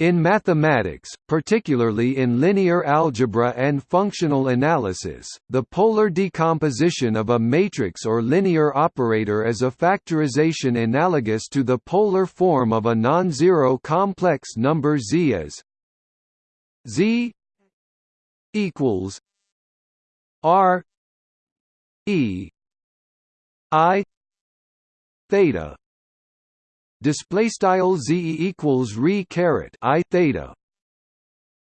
In mathematics, particularly in linear algebra and functional analysis, the polar decomposition of a matrix or linear operator is a factorization analogous to the polar form of a non-zero complex number z as z equals r e i theta display style z equals re caret i theta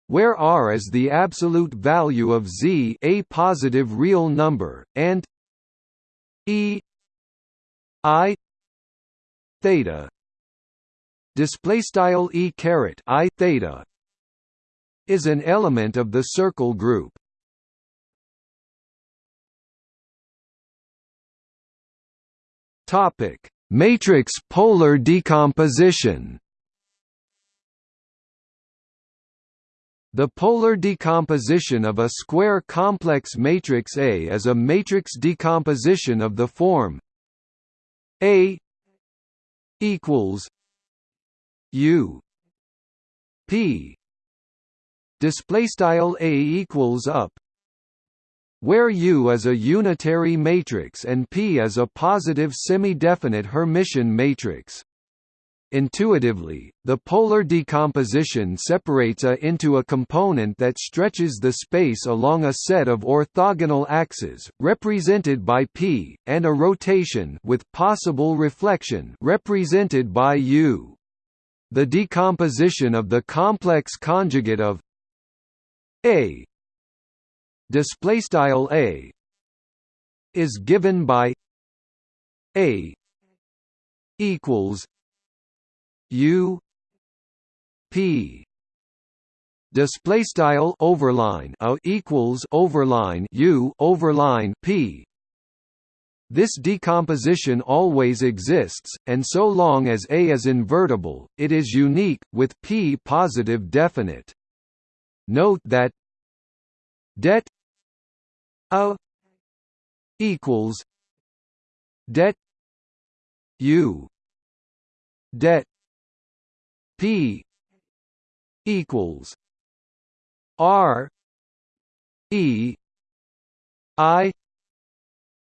where r is the absolute value of z a positive real number and e i theta display style e caret i theta is an element of the circle group. Topic Matrix polar decomposition. The polar decomposition of a square complex matrix A is a matrix decomposition of the form A equals U P display style A equals up where U is a unitary matrix and P is a positive semi-definite Hermitian matrix. Intuitively, the polar decomposition separates A into a component that stretches the space along a set of orthogonal axes, represented by P, and a rotation with possible reflection represented by U. The decomposition of the complex conjugate of A display style a is given by a equals u p display style overline a equals overline u overline p this decomposition always exists, and so long as A is invertible, it is unique, with P positive definite. Note that det a equals det u det p equals r e i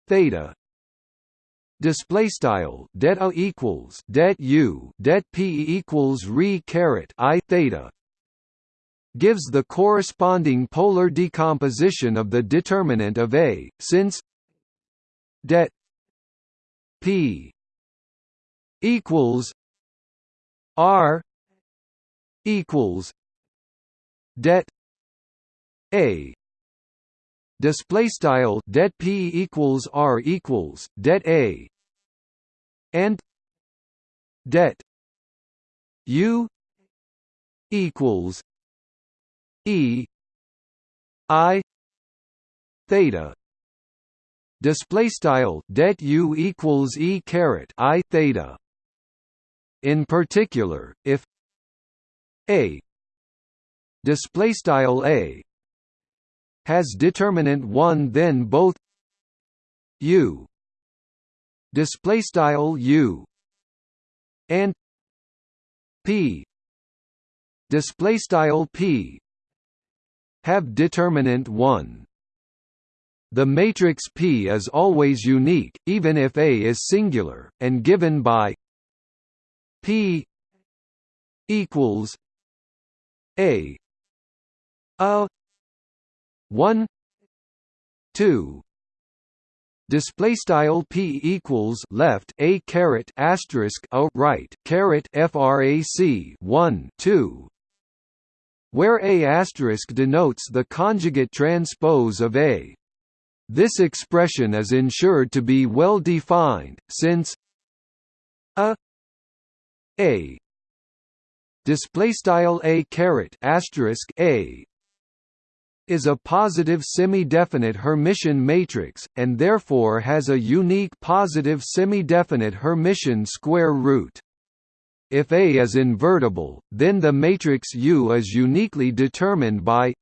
theta. Display style det equals det u det p equals re caret i theta gives the corresponding polar decomposition of the determinant of A, since det P equals R equals det A. Display style det P equals R equals det A. And det U equals E I theta display style det u equals e caret i theta. In particular if a display style a has determinant 1 then both u display style u and p display style p have determinant 1. The matrix P is always unique, even if A is singular, and given by P equals A a 1 2 display style p equals left a caret asterisk a right caret frac 1 2 where A** denotes the conjugate transpose of A. This expression is ensured to be well defined, since a a display style a caret asterisk a is a positive semi-definite Hermitian matrix, and therefore has a unique positive semi-definite Hermitian square root. If A is invertible, then the matrix U is uniquely determined by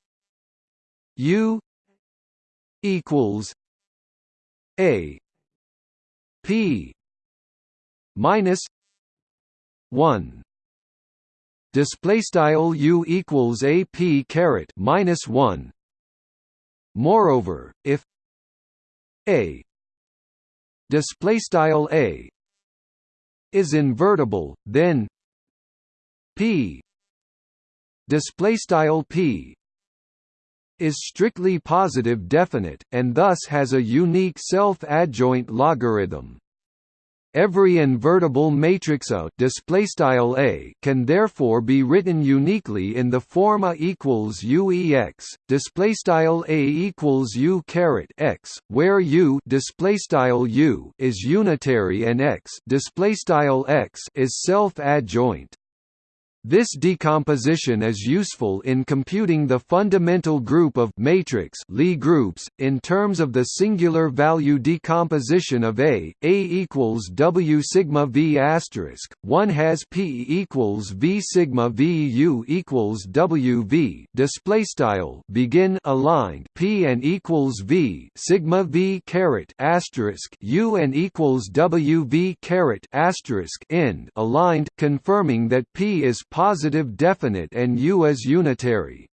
U equals A P minus one. Display style u equals a p caret minus 1 moreover if a display style a is invertible then p display style p is strictly positive definite and thus has a unique self-adjoint logarithm Every invertible matrix A A can therefore be written uniquely in the form A equals UEX A equals U caret X, where U U is unitary and X X is self-adjoint. This decomposition is useful in computing the fundamental group of matrix Lie groups in terms of the singular value decomposition of A. A equals W sigma V asterisk. One has P equals V sigma V U equals W V. Display style begin aligned P and equals V sigma V caret asterisk U and equals W V caret asterisk end aligned, confirming that P is positive definite and U is unitary.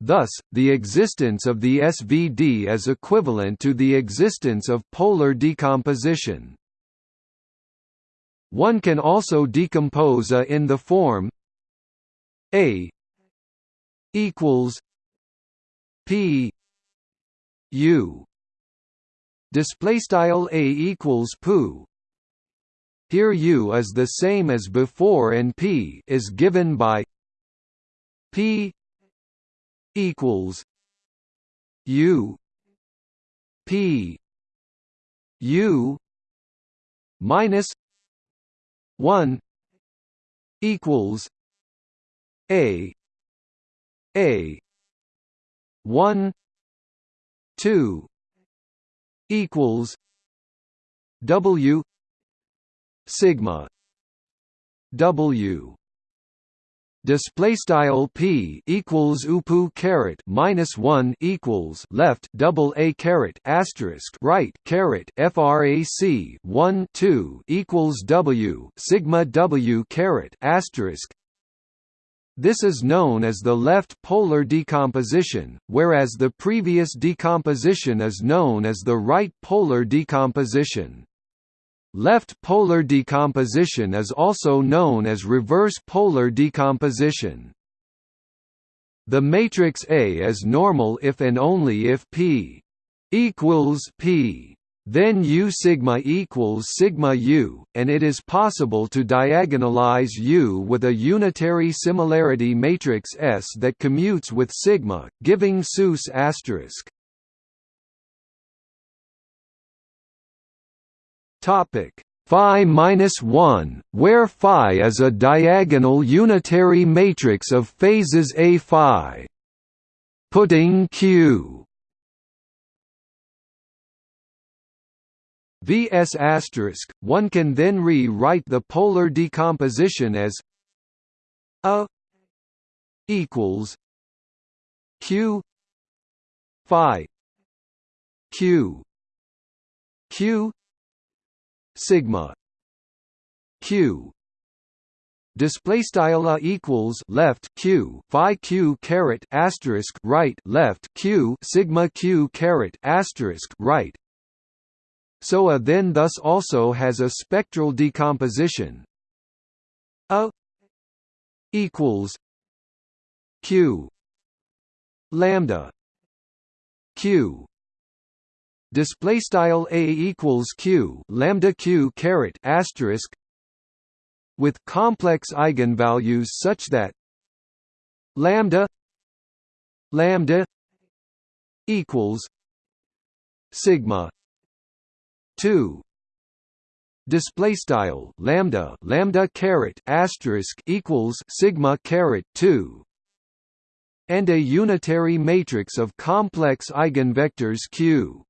Thus, the existence of the SVD is equivalent to the existence of polar decomposition. One can also decompose A in the form A equals P U display style A equals poo here U is the same as before and P is given by P equals U. P U minus one equals A. A. one two equals W sigma w display style p equals upu caret minus 1 equals left double a caret asterisk right caret frac 1 2 equals w sigma w caret asterisk this is known as the left polar decomposition, whereas the previous decomposition is known as the right polar decomposition. Left polar decomposition is also known as reverse polar decomposition. The matrix A is normal if and only if P equals P then U sigma equals sigma U, and it is possible to diagonalize U with a unitary similarity matrix S that commutes with sigma, giving SUS asterisk. Topic phi minus 1, where phi is a diagonal unitary matrix of phases A phi. Putting Q Vs asterisk, one can then re-write the polar decomposition as A equals Q phi Q Q sigma q. Display style equals left q phi q caret asterisk right left q sigma q caret asterisk right. So a then thus also has a spectral decomposition. A equals q lambda q display style a equals q lambda q caret asterisk with complex eigenvalues such that lambda lambda equals sigma 2 display style lambda lambda caret asterisk equals sigma caret 2 and a unitary matrix of complex eigenvectors q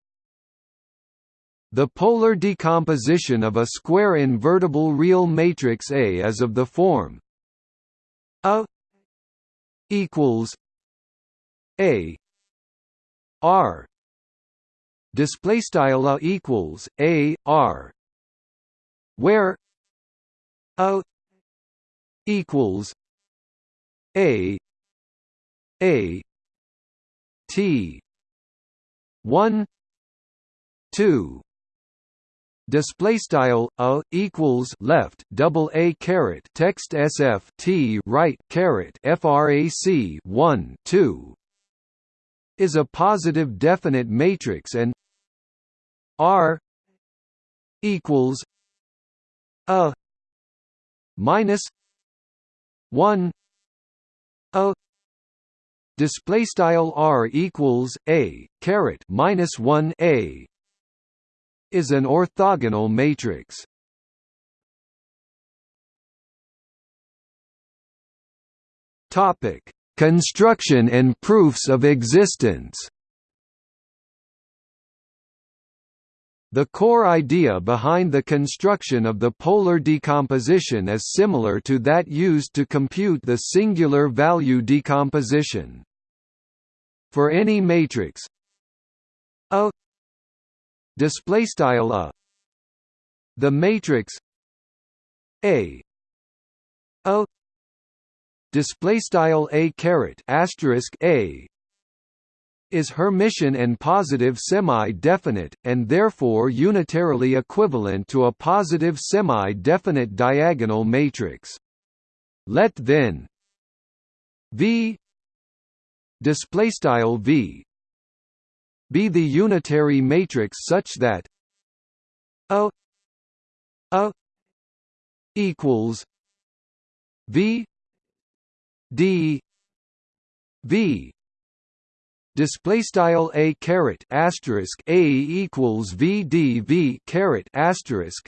the polar decomposition of a square invertible real matrix A is of the form A equals A R. Display style A equals A R. Where A equals a a t 1 2 display style a equals left double a caret text sf t right caret frac 1 2 is a positive definite matrix and r equals a minus 1 a display style r equals a caret minus 1 a is an orthogonal matrix topic construction and proofs of existence The core idea behind the construction of the polar decomposition is similar to that used to compute the singular value decomposition. For any matrix A display style A the matrix A A display style A caret asterisk A is Hermitian and positive semi-definite, and therefore unitarily equivalent to a positive semi-definite diagonal matrix. Let then V displaystyle V be the unitary matrix such that A A equals V D V. Display style a caret asterisk a equals v d v caret asterisk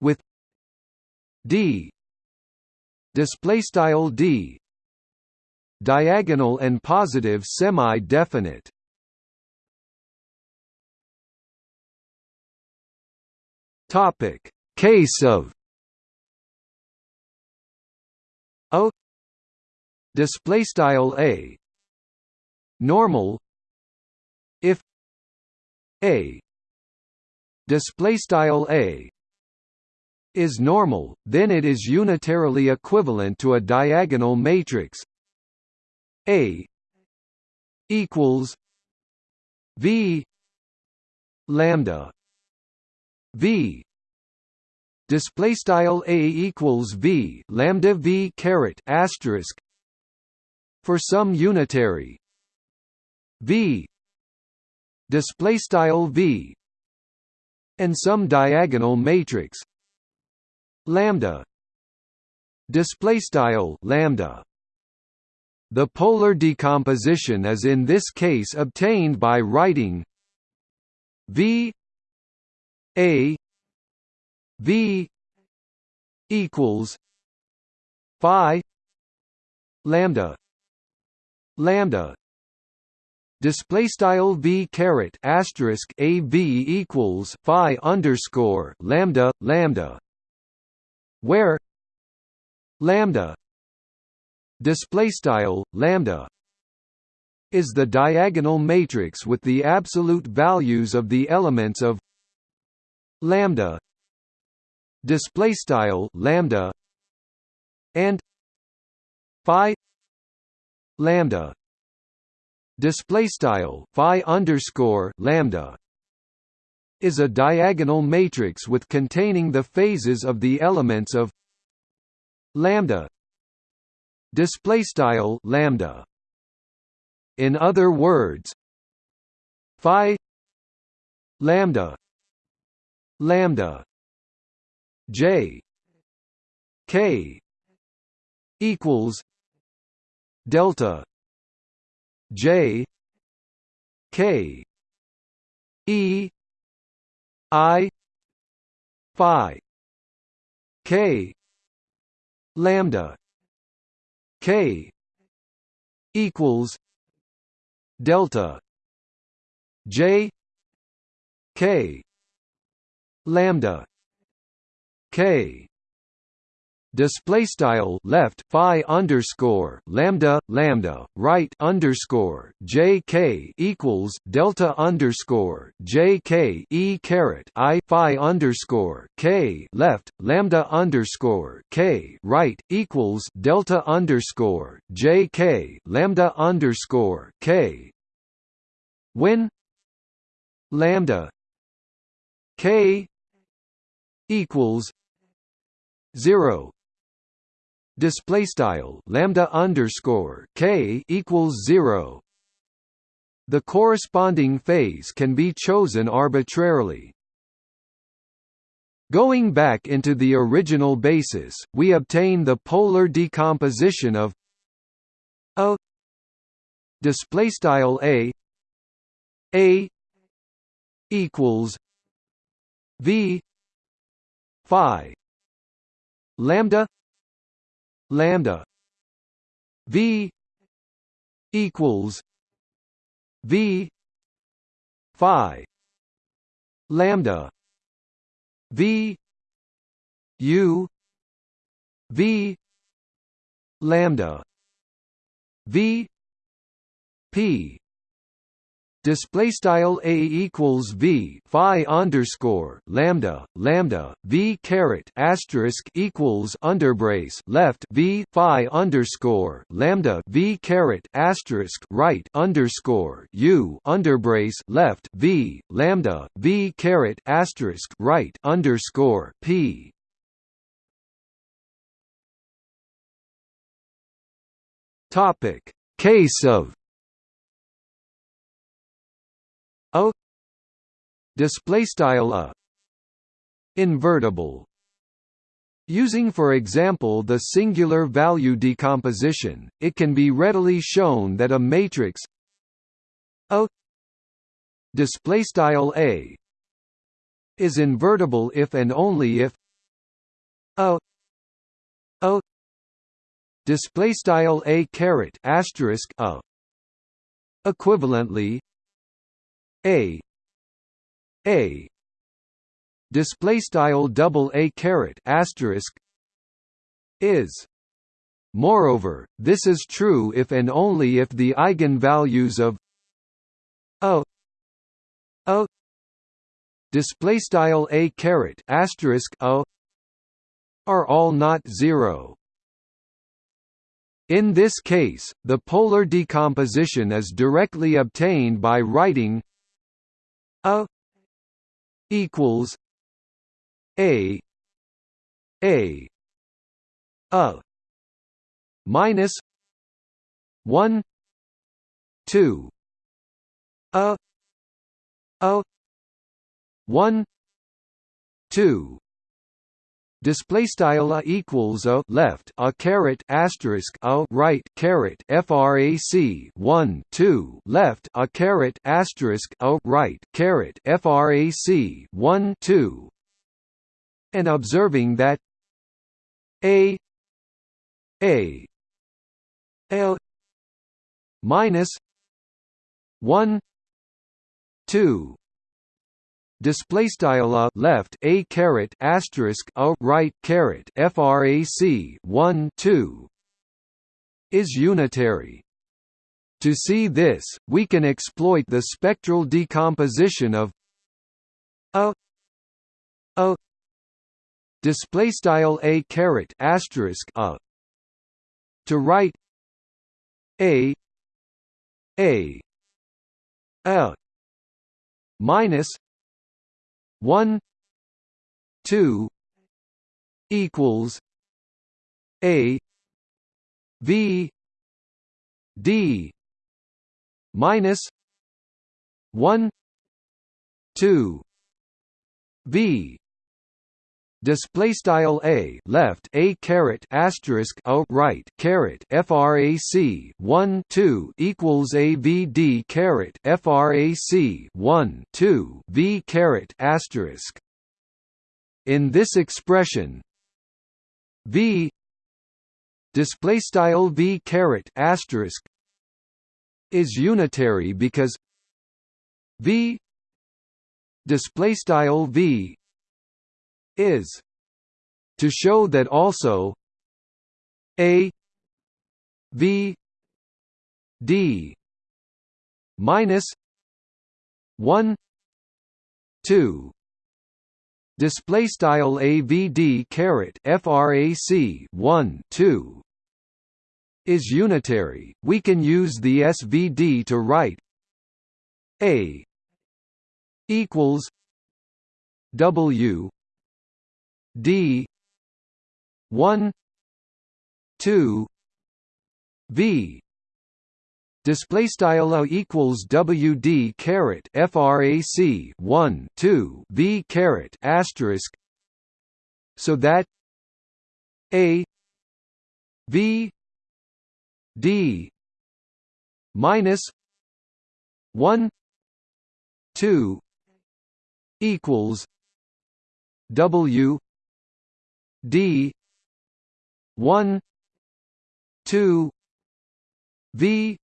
with d. Display style d. Diagonal and positive semi definite topic. Case of o display style a normal if a display style a is normal then it is unitarily equivalent to a diagonal matrix. A equals v lambda v. Display style a equals v lambda v caret asterisk for some unitary. V. Display style v. And some diagonal matrix. Lambda. Display style lambda. The polar decomposition is in this case obtained by writing v a v equals phi lambda lambda. Display style v caret asterisk a v equals phi underscore lambda lambda where lambda display style lambda is the diagonal matrix with the absolute values of the elements of lambda display style lambda and phi lambda display style phi underscore lambda is a diagonal matrix with containing the phases of the elements of lambda display style lambda. In other words phi lambda lambda j k equals delta J K E I Phi K lambda K equals delta J K lambda K. Display style left phi underscore lambda lambda right underscore jk equals delta underscore jk e caret i phi underscore k left lambda underscore k right equals delta underscore jk lambda underscore k. When lambda k equals zero display style lambda underscore k equals zero. The corresponding phase can be chosen arbitrarily. Going back into the original basis, we obtain the polar decomposition of a display style a a equals v phi. Lambda. Lambda. V equals v phi. Lambda. V u v lambda. V p display style a equals v phi underscore lambda lambda v caret asterisk equals underbrace left v phi underscore lambda v caret asterisk right underscore u underbrace left v lambda v caret asterisk right underscore p. Topic. Case of a display style a invertible Using for example the singular value decomposition, it can be readily shown that a matrix A display style A is invertible if and only if A A display style A caret asterisk A equivalently a a display style double a caret asterisk is Moreover, this is true if and only if the eigenvalues of a a display style a caret asterisk a are all not zero. In this case, the polar decomposition is directly obtained by writing a equals a a a minus 1 2 a a 1 2 display style a equals a left a caret asterisk a right caret frac 1 2 left a caret asterisk a right caret frac 1 2 and observing that a a l minus 1 2 display style a left a caret asterisk a right caret frac 1 2 is unitary. To see this we can exploit the spectral decomposition of a a display style a caret asterisk a to write a a a minus 1 2 equals a v d minus 1 2 v display style a left a caret asterisk a right caret frac 1 2 equals a v d caret frac 1 2 v caret asterisk. In this expression v display style v caret asterisk is unitary because v display style v is. To show that also a v d minus 1 2 display style avd caret frac 1 2 is unitary. We can use the svd to write a equals w d 1 2 v. Display style a equals wd caret frac 1 2 v caret asterisk. So that a v d minus 1 2 equals w d 1 2 v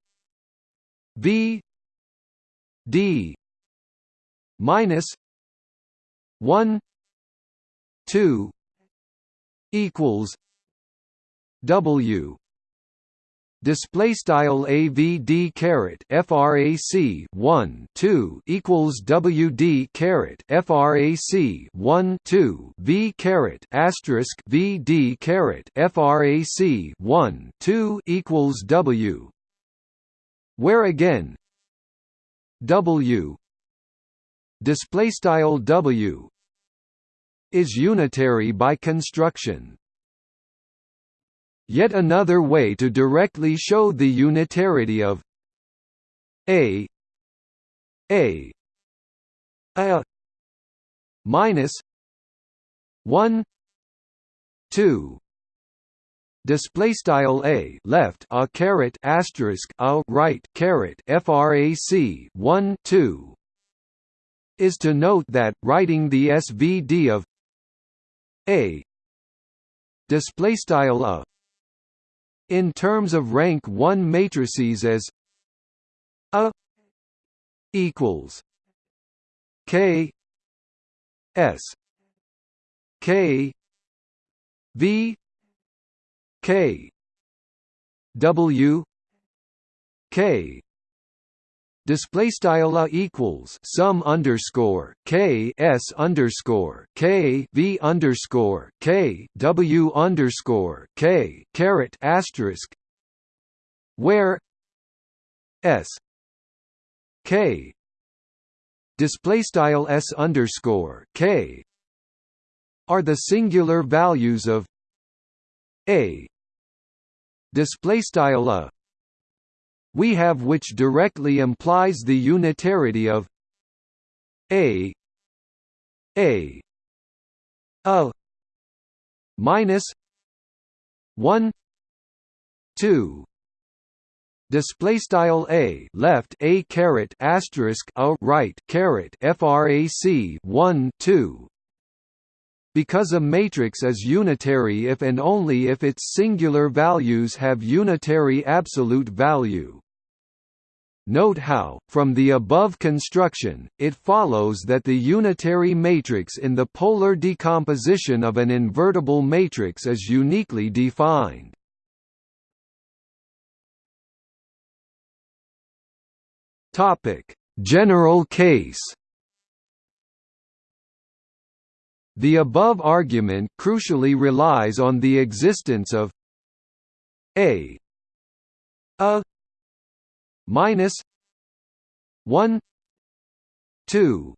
V D minus one two equals W display style avd caret frac 1 2 equals wd caret frac 1 2 v caret asterisk vd caret frac 1 2 equals w. Where again? W. Display style W is unitary by construction. Yet another way to directly show the unitarity of A A A minus one two. Display style a left a caret asterisk a right caret frac 1 2 is to note that writing the svd of a. Display style a in terms of rank 1 matrices as a equals k s k v K W K display style a equals sum underscore k s underscore k v underscore k w underscore k caret asterisk where s k display style s underscore k are the singular values of a. Display style a we have which directly implies the unitarity of a a a minus 1 2 display style a left a caret asterisk a right caret frac 1 2 because a matrix is unitary if and only if its singular values have unitary absolute value. Note how, from the above construction, it follows that the unitary matrix in the polar decomposition of an invertible matrix is uniquely defined. General case The above argument crucially relies on the existence of a a minus 1 2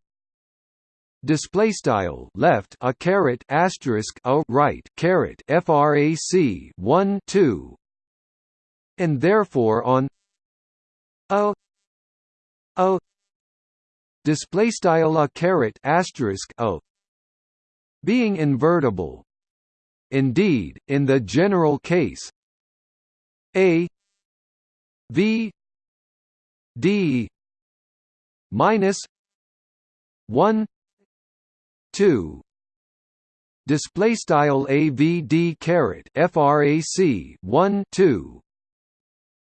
display style left a caret asterisk a right caret frac 1 2 and therefore on a a. Display style a caret asterisk a. Being invertible. Indeed, in the general case A V D minus one two. Display style avd caret frac 1 2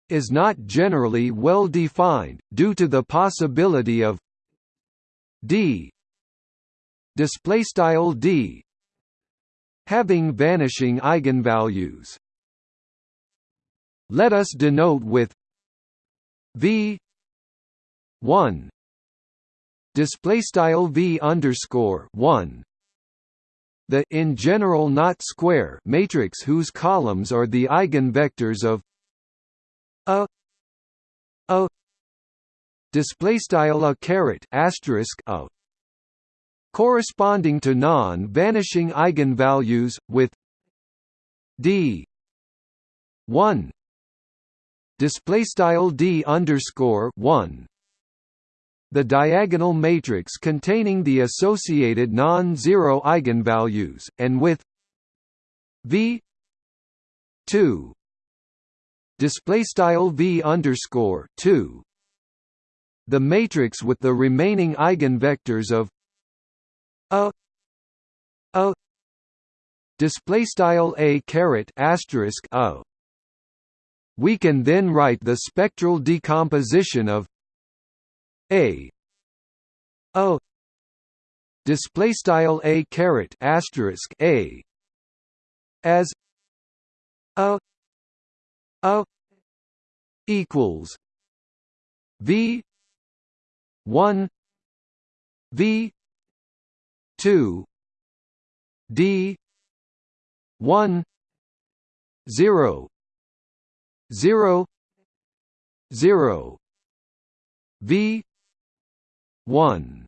is not generally well defined due to the possibility of d. Display style d having vanishing eigenvalues. Let us denote with v 1 display style v underscore 1 the in general not square matrix whose columns are the eigenvectors of a a. Display style a caret asterisk a. Corresponding to non-vanishing eigenvalues with d. 1 display style d underscore 1 the diagonal matrix containing the associated non-zero eigenvalues, and with v 2 display style v underscore 2 the matrix with the remaining eigenvectors of a a display style a caret asterisk a we can then write the spectral decomposition of a. A display style a caret asterisk a. As. A a equals. V. 1 v. 2 d. 1 0 0 0 v 1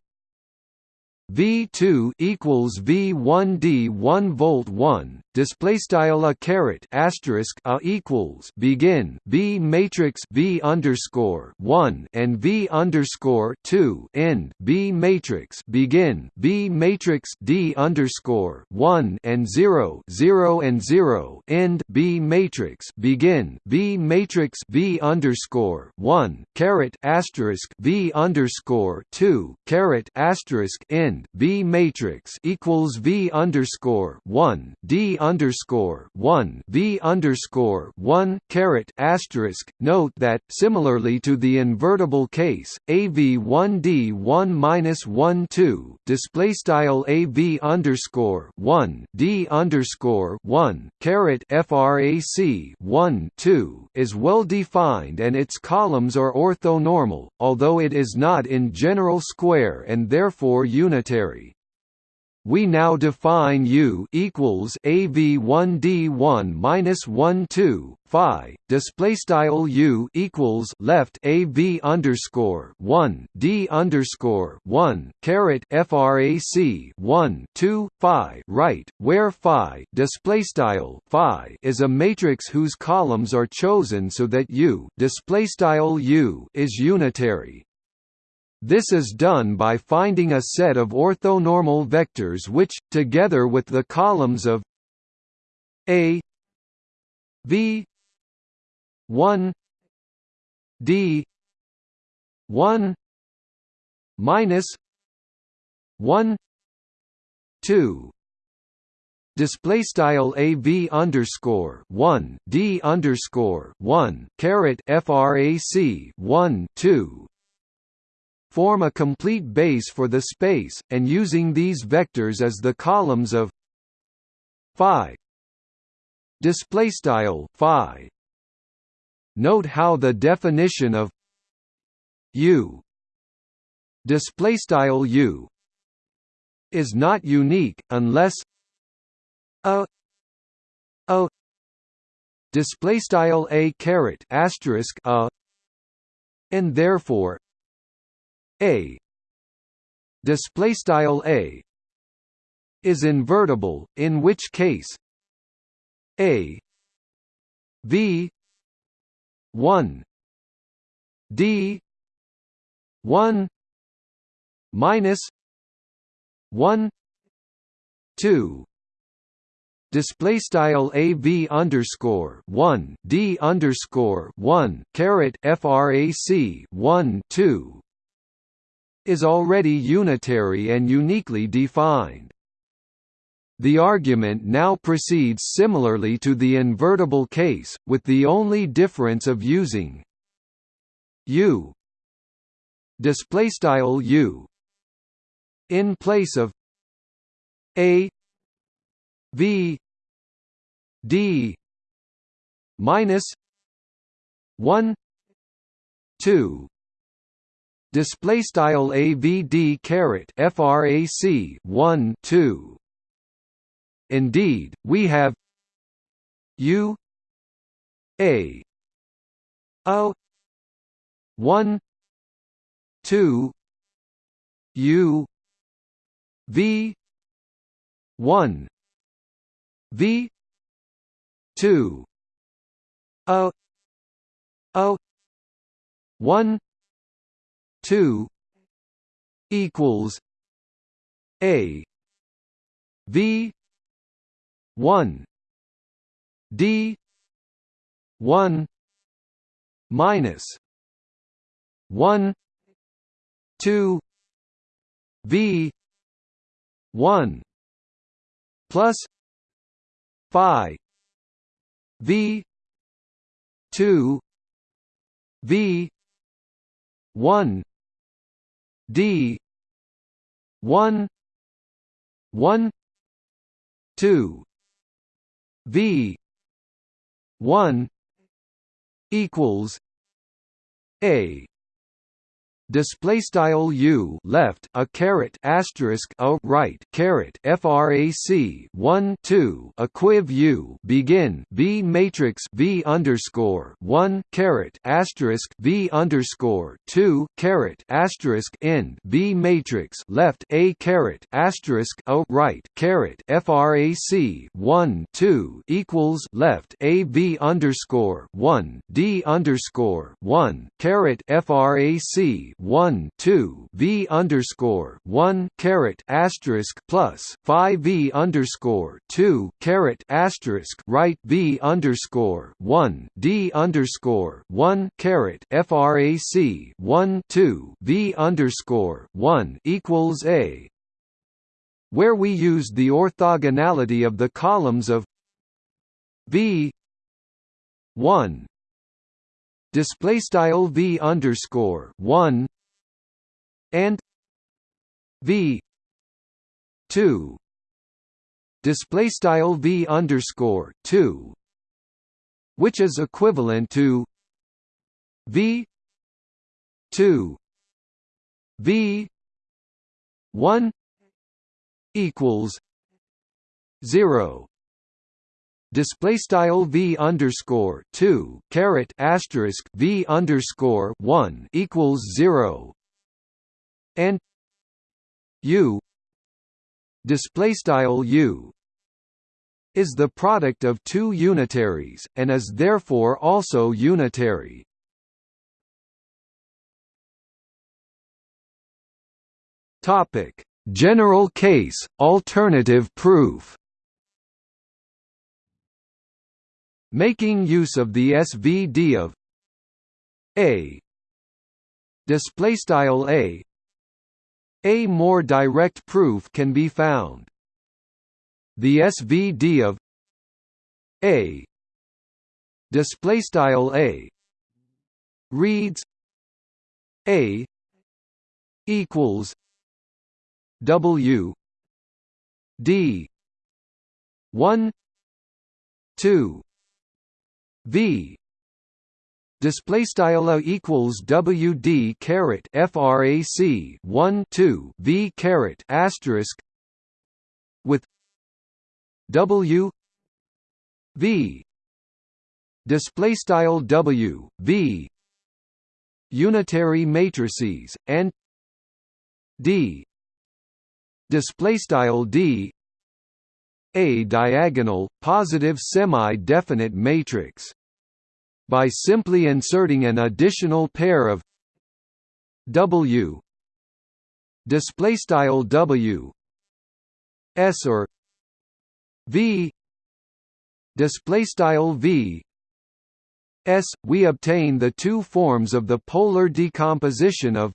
V2 equals V1 D1 volt 1 display style a caret asterisk a equals begin B matrix V underscore 1 and V underscore 2 end B matrix begin B matrix D underscore 1 and 0 0 and 0 end B matrix begin B matrix V underscore 1 caret asterisk V underscore 2 caret asterisk end B matrix equals V underscore one D underscore one V underscore one caret asterisk. Note that similarly to the invertible case, AV one D one minus one two display style AV underscore one D underscore one caret FRAC one two is well defined and its columns are orthonormal, although it is not in general square and therefore unitary unitary. We now define U equals AV1D1 minus 1 2 Phi display style U equals left AV underscore 1 D underscore 1 caret FRAC 1 2 Phi right, where Phi display style Phi is a matrix whose columns are chosen so that U display style U is unitary. This is done by finding a set of orthonormal vectors which, together with the columns of A V 1 D 1 minus 1 2 display style AV underscore 1 D underscore 1 caret FRAC 1 2 form a complete base for the space, and using these vectors as the columns of phi. Display style phi. Note how the definition of u display style u is not unique unless a display style a caret asterisk a and therefore a. Display style a is invertible in which case a. V. 1 d. 1 minus 1 2 display style av underscore 1 d underscore 1 caret frac 1 2 is already unitary and uniquely defined. The argument now proceeds similarly to the invertible case, with the only difference of using u displaystyle u in place of a v d minus one two display style avd caret frac 1 2 indeed we have u a o 1 2 u v 1 v 2 o o 1 2 equals a v 1 d 1 minus 1 2 v 1 plus phi v 2 v 1 d. 1 1 2 v. 1 equals a display style u left a caret asterisk a right caret frac 1 2 equiv u begin b matrix v underscore 1 caret asterisk v underscore 2 caret asterisk end b matrix left a caret asterisk a right caret frac 1 2 equals left a v underscore 1 d underscore 1 caret frac 1 2 v underscore 1 caret asterisk plus phi v underscore 2 caret asterisk right v underscore 1 d underscore 1 caret frac 1 2 v underscore 1 equals a where we used the orthogonality of the columns of v 1 display style v underscore 1 and v 2 display style v underscore 2 which is equivalent to v 2 v 1 equals 0 display style v underscore 2 caret asterisk v underscore 1 equals 0 and u display style u is the product of two unitaries and is therefore also unitary. Topic. General case alternative proof making use of the SVD of A. Display style A. A more direct proof can be found. The SVD of A. Display style A. Reads A equals W D one two V. Display style equals WD caret frac 1 2 V caret asterisk with W V. Display style W V. Unitary matrices and D. Display style D a diagonal, positive semi-definite matrix. By simply inserting an additional pair of W display style W S or V display style V S we obtain the two forms of the polar decomposition of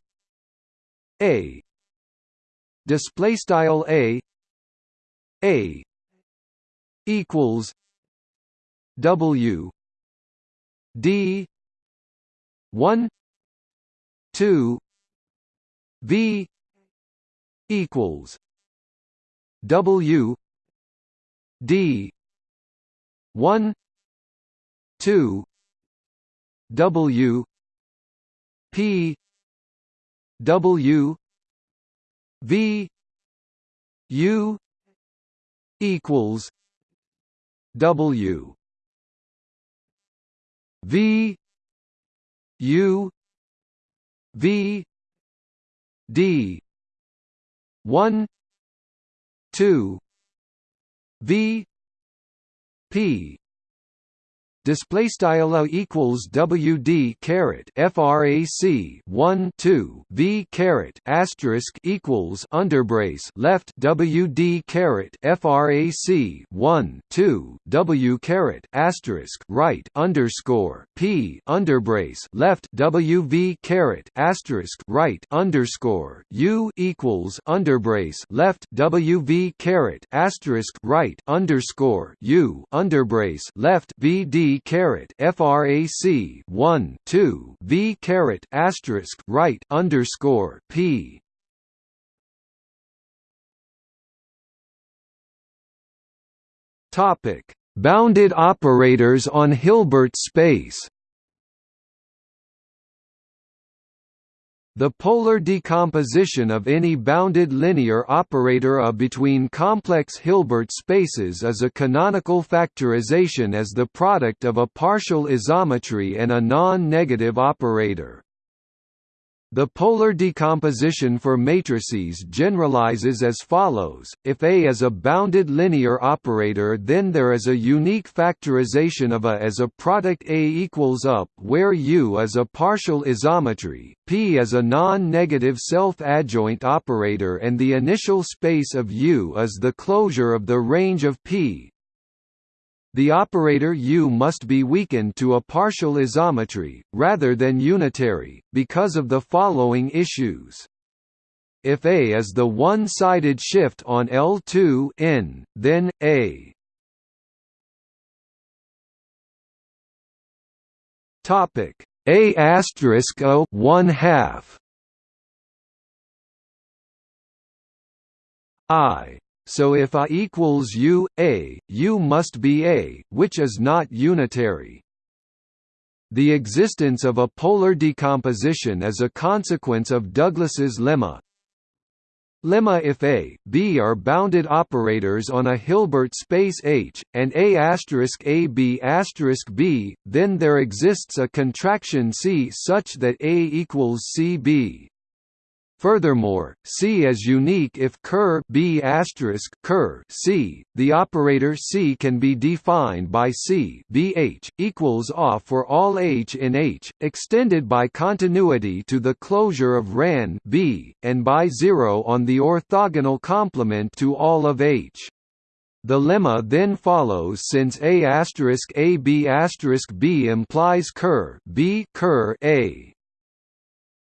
A display style A A equals W D one two V equals W D one two W P W V U equals W V U V D one two V P display style a equals wd caret frac 1 2 v caret asterisk equals underbrace left wd caret frac 1 2 w caret asterisk right underscore p underbrace left wv caret asterisk right underscore u equals underbrace left wv caret asterisk right underscore u underbrace left vd frac 1 2 v caret asterisk right underscore p. Topic. Bounded operators on Hilbert space The polar decomposition of any bounded linear operator A between complex Hilbert spaces is a canonical factorization as the product of a partial isometry and a non-negative operator. The polar decomposition for matrices generalizes as follows, if A is a bounded linear operator then there is a unique factorization of A as a product A equals up where U is a partial isometry, P is a non-negative self-adjoint operator and the initial space of U is the closure of the range of P, the operator U must be weakened to a partial isometry, rather than unitary, because of the following issues. If A is the one-sided shift on L2 n, then A. Topic. A asterisk O one half. I so if A equals U, A, U must be A, which is not unitary. The existence of a polar decomposition is a consequence of Douglas's lemma. Lemma if A, B are bounded operators on a Hilbert space H, and A asterisk A B asterisk B, then there exists a contraction C such that A equals CB. Furthermore, C is unique if ker B asterisk ker C. The operator C can be defined by C BH equals off for all H in H, extended by continuity to the closure of RAN B, and by zero on the orthogonal complement to all of H. The lemma then follows since A asterisk A B asterisk B implies ker B ker A.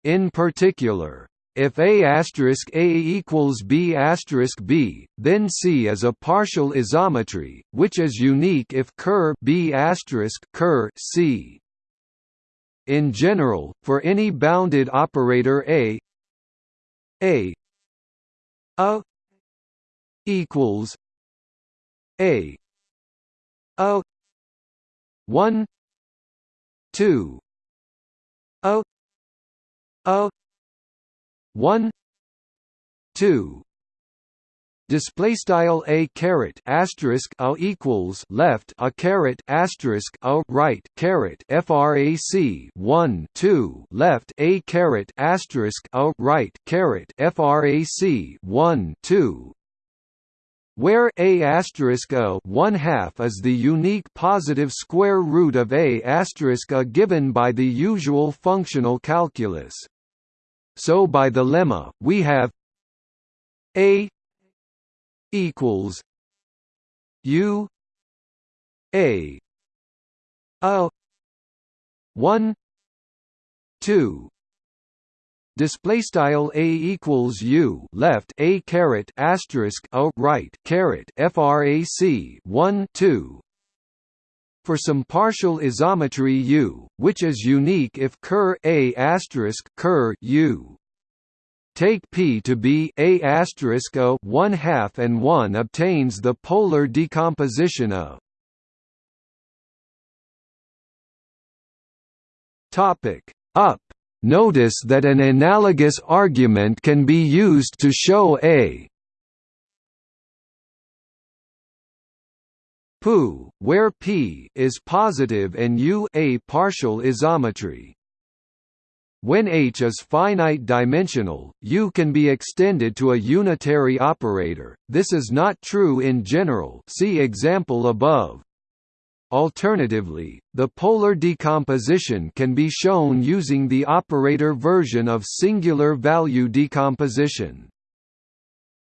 In particular, if A asterisk A equals B asterisk B, then C is a partial isometry, which is unique if ker B asterisk ker C. In general, for any bounded operator A A A equals A A one two O O 1 2 display style a caret asterisk a equals left a caret asterisk a right caret frac 1 2 left a caret asterisk a right caret frac 1 2 where a asterisk a one half is the unique positive square root of a asterisk a given by the usual functional calculus so by the lemma, we have A equals U A A one two. Display style a equals u left a caret asterisk a right caret frac 1 2 for some partial isometry U, which is unique if ker A asterisk ker U. Take P to be A asterisk A one half and one obtains the polar decomposition of Topic up. Notice that an analogous argument can be used to show A Pu, where P is positive and U a partial isometry. When H is finite dimensional, U can be extended to a unitary operator. This is not true in general. See example above. Alternatively, the polar decomposition can be shown using the operator version of singular value decomposition.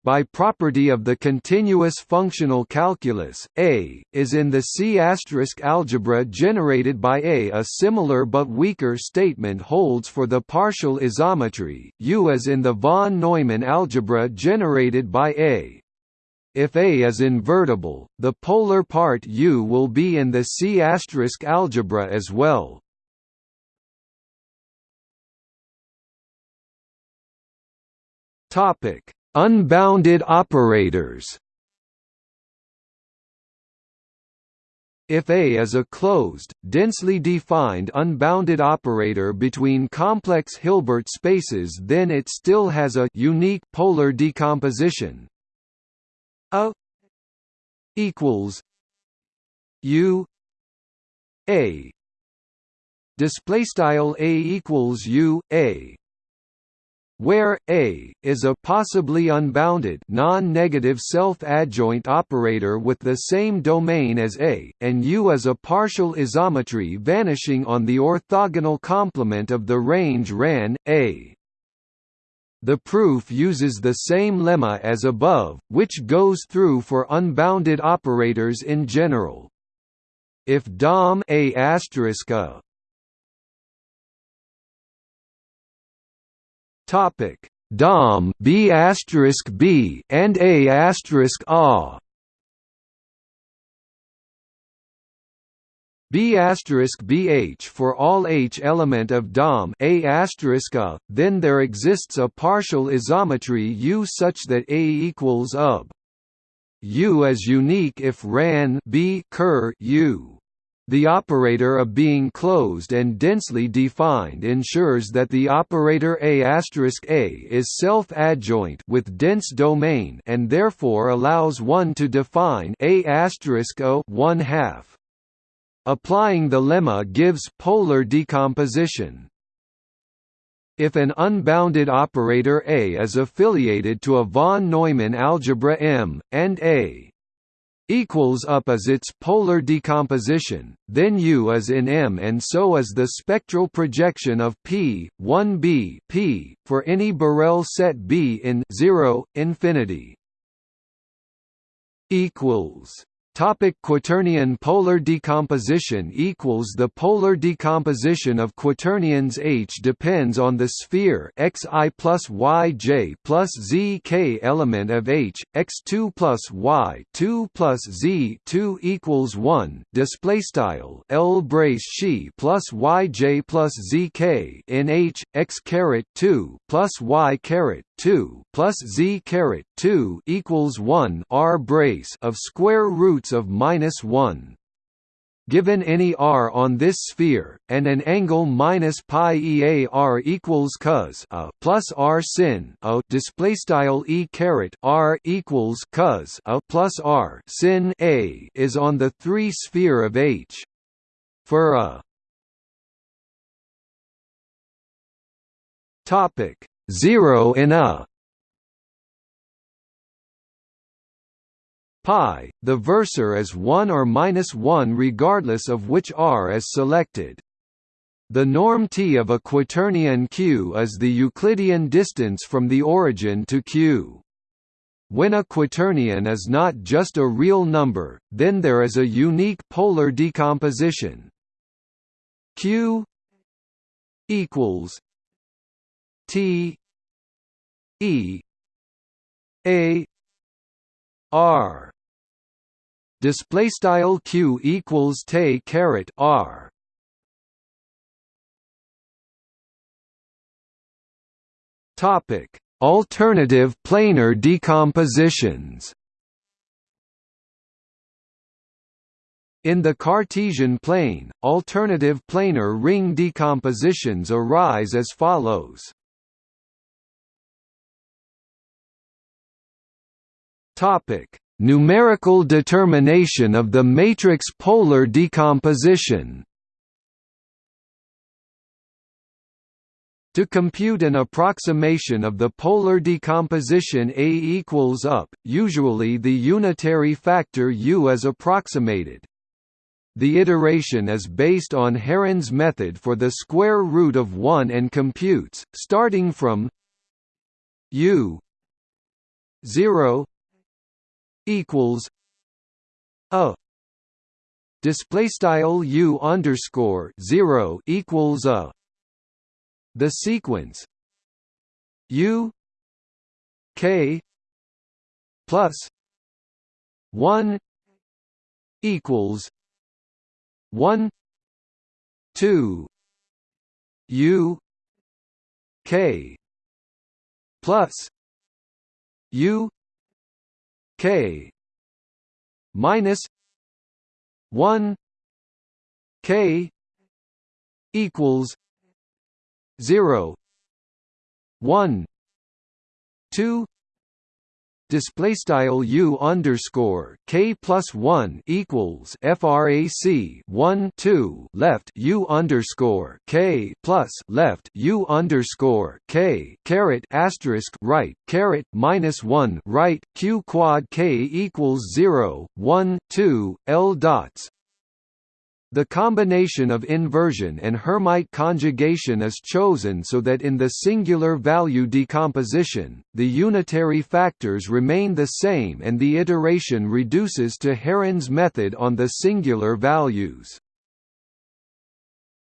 By property of the continuous functional calculus, A, is in the C** algebra generated by A. A similar but weaker statement holds for the partial isometry, U is in the von Neumann algebra generated by A. If A is invertible, the polar part U will be in the C** algebra as well. Topic Unbounded operators. If A is a closed, densely defined unbounded operator between complex Hilbert spaces then it still has a unique polar decomposition. A equals U A. Display style A equals U A where A is a possibly unbounded non-negative self-adjoint operator with the same domain as A, and U is a partial isometry vanishing on the orthogonal complement of the range RAN A. The proof uses the same lemma as above, which goes through for unbounded operators in general. If DOM A Topic: Dom B asterisk B and A asterisk A. B asterisk BH for all H element of DOM A asterisk A, then there exists a partial isometry U such that A equals UB. U is unique if RAN B ker U. The operator of being closed and densely defined ensures that the operator A A is self-adjoint with dense domain and therefore allows one to define A O 1 half. Applying the lemma gives polar decomposition. If an unbounded operator A is affiliated to a von Neumann algebra M, and A equals up as its polar decomposition, then U is in M and so is the spectral projection of P, 1b P, for any Borel set B in 0, infinity. equals Topic Quaternion polar decomposition equals The polar decomposition of quaternions H depends on the sphere xi plus yj plus zk element of H, x2 plus y 2 plus z 2 equals 1 display style L brace she plus yj plus zk in H, x caret 2 plus y caret 2 plus z caret 2 equals 1 r brace of square roots of minus 1. Given any r on this sphere, and an angle minus pi ea r equals cos a plus r sin a display style e caret r equals cos a plus r sin a is on the three sphere of H. For a topic 0 in a pi, the versor is 1 or minus 1 regardless of which r is selected. The norm t of a quaternion Q is the Euclidean distance from the origin to Q. When a quaternion is not just a real number, then there is a unique polar decomposition. Q equals T E A R. Display style q equals te caret r. Topic alternative planar decompositions. In the Cartesian plane, alternative planar ring decompositions arise as follows. Topic: Numerical determination of the matrix polar decomposition. To compute an approximation of the polar decomposition A equals up, usually the unitary factor U is approximated. The iteration is based on Heron's method for the square root of 1 and computes, starting from U 0 equals a display style u underscore zero equals a. The sequence u k plus one equals one two u k plus u k minus 1 k equals 0 1 2 display style u underscore k plus one equals frac 1 2 left u underscore k plus left u underscore k caret asterisk right caret minus one right q quad k equals 0 1 2 l dots the combination of inversion and Hermite conjugation is chosen so that in the singular value decomposition, the unitary factors remain the same and the iteration reduces to Heron's method on the singular values.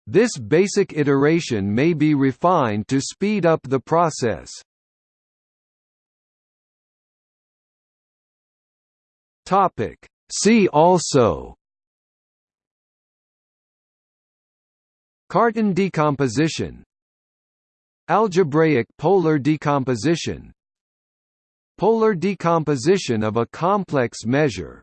This basic iteration may be refined to speed up the process. See also Cartan decomposition. Algebraic polar decomposition. Polar decomposition of a complex measure